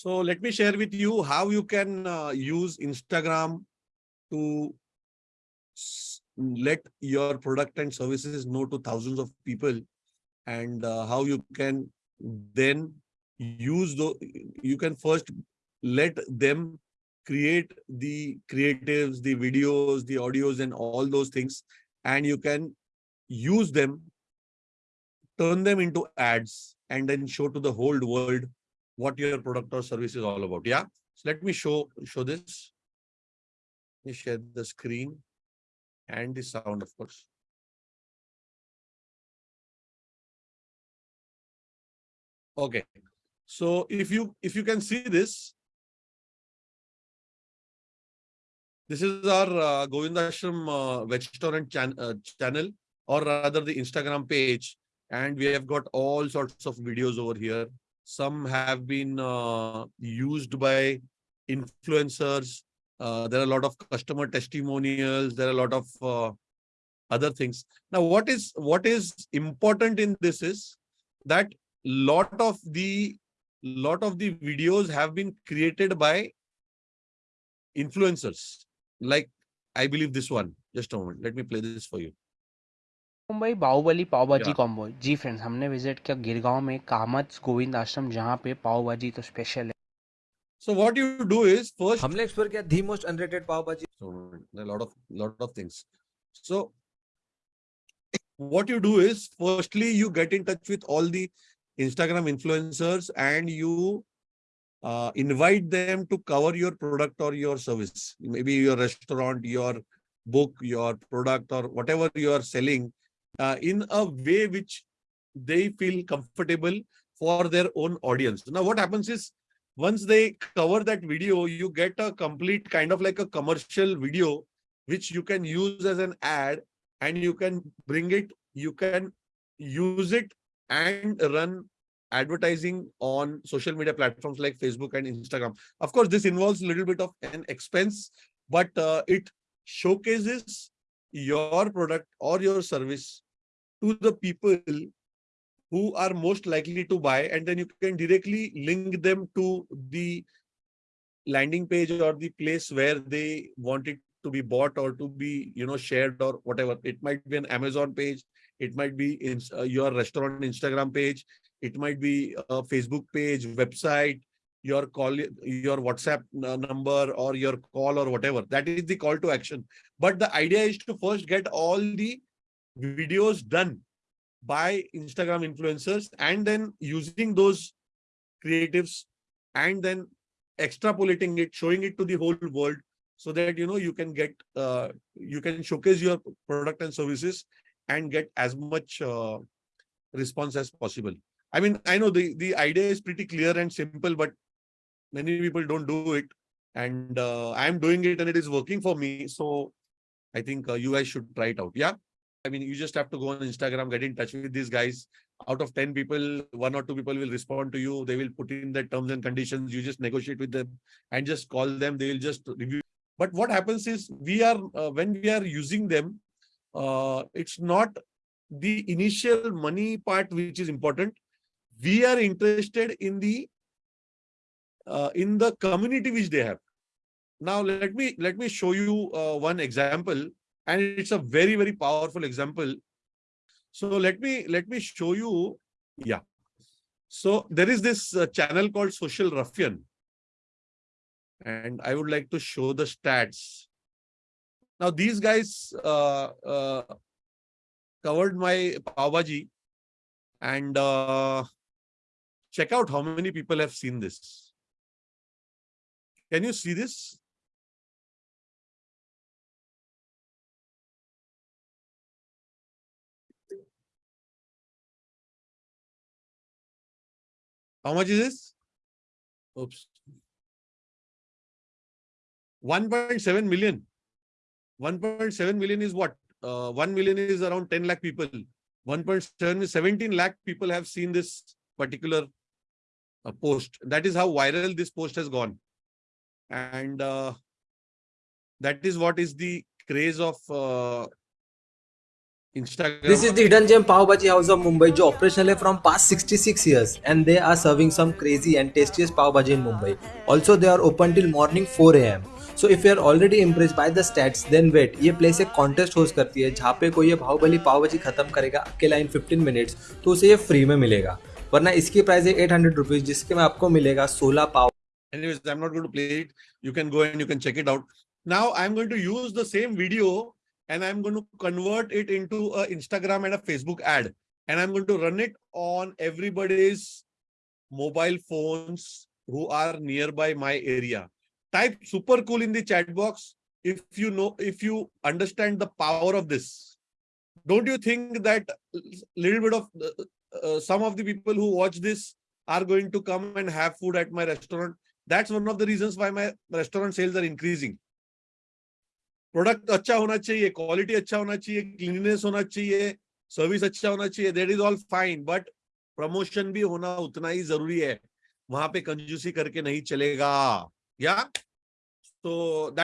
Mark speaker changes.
Speaker 1: So let me share with you how you can uh, use Instagram to let your product and services know to thousands of people and uh, how you can then use the you can first let them create the creatives the videos the audios and all those things and you can use them turn them into ads and then show to the whole world what your product or service is all about. Yeah? So let me show show this. Let me share the screen and the sound of course. Okay. So if you if you can see this. This is our uh, govindashram uh, restaurant chan uh, channel or rather the instagram page. And we have got all sorts of videos over here some have been uh, used by influencers. Uh, there are a lot of customer testimonials. There are a lot of uh, other things. Now what is what is important in this is that lot of the lot of the videos have been created by influencers. Like i believe this one. Just a moment. Let me play this for you
Speaker 2: Mumbai Bahubali pav combo ji friends हमने visit किया गिरगांव में कामत गोविंद आश्रम जहाँ पे पाओभाजी तो special है।
Speaker 1: So what you do is first
Speaker 3: हमने explore किया the most unrated pav
Speaker 1: lot of lot of things so what you do is firstly you get in touch with all the Instagram influencers and you invite them to cover your product or your service maybe your restaurant your book your product or whatever you are selling uh, in a way which they feel comfortable for their own audience. Now what happens is once they cover that video you get a complete kind of like a commercial video which you can use as an ad and you can bring it you can use it and run advertising on social media platforms like facebook and instagram. Of course this involves a little bit of an expense but uh, it showcases your product or your service to the people who are most likely to buy and then you can directly link them to the landing page or the place where they want it to be bought or to be you know shared or whatever. It might be an amazon page it might be in uh, your restaurant instagram page it might be a facebook page website your call your whatsapp number or your call or whatever. That is the call to action. But the idea is to first get all the videos done by instagram influencers and then using those creatives and then extrapolating it showing it to the whole world so that you know you can get uh, you can showcase your product and services and get as much uh, response as possible. I mean i know the the idea is pretty clear and simple but many people don't do it. And uh, i'm doing it and it is working for me. So i think uh, you guys should try it out. Yeah i mean you just have to go on instagram get in touch with these guys. Out of 10 people one or two people will respond to you. They will put in the terms and conditions. You just negotiate with them and just call them. They will just review. But what happens is we are uh, when we are using them uh, it's not the initial money part which is important. We are interested in the uh, in the community which they have. Now let me let me show you uh, one example and it's a very very powerful example. So let me let me show you yeah. So there is this uh, channel called social ruffian. And i would like to show the stats. Now these guys uh, uh, covered my pav bhaji and uh, check out how many people have seen this. Can you see this How much is this? Oops. 1.7 million. 1.7 million is what? Uh, 1 million is around 10 lakh people. 1.7 is 17 lakh people have seen this particular uh, post. That is how viral this post has gone. And uh, that is what is the craze of uh, Instagram.
Speaker 3: This is the hidden gem Pav Bhaji House of Mumbai जो operational है from past 66 years and they are serving some crazy and tastiest Pav Bhaji in Mumbai. Also they are open till morning 4 am. So if you are already impressed by the stats then wait ये place एक contest host करती है जहाँ पे कोई ये बाहुबली पाव भाजी खत्म करेगा अकेला इन 15 मिनट्स तो उसे ये फ्री में मिलेगा वरना इसकी प्राइस है 800 रुपीज़ जिसके में आपको मिलेगा 16 pav
Speaker 1: Anyways, I'm not going to play it. You can go and you can check it out. Now I'm going to use the same video and I'm going to convert it into a Instagram and a Facebook ad. And I'm going to run it on everybody's mobile phones who are nearby my area. Type super cool in the chat box if you know, if you understand the power of this. Don't you think that little bit of uh, uh, some of the people who watch this are going to come and have food at my restaurant? That's one of the reasons why my restaurant sales are increasing. Product अच्छा होना चाहिए, quality अच्छा होना चाहिए, cleanness होना चाहिए, service अच्छा होना चाहिए that is all fine but promotion भी होना उतना ही ज़रूरी है। वहाँ पे कंजूसी करके नहीं चलेगा, या? तो